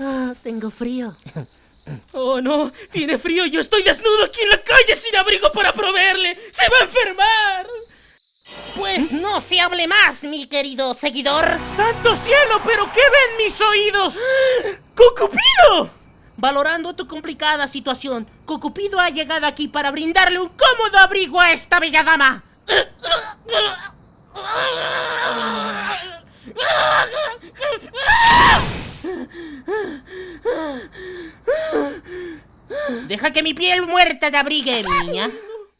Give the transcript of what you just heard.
Ah, tengo frío. Oh, no, tiene frío. Yo estoy desnudo aquí en la calle sin abrigo para proveerle. ¡Se va a enfermar! Pues no se hable más, mi querido seguidor. ¡Santo cielo! ¿Pero qué ven mis oídos? ¡Cucupido! Valorando tu complicada situación, Cucupido ha llegado aquí para brindarle un cómodo abrigo a esta bella dama. Deja que mi piel muerta te abrigue, niña.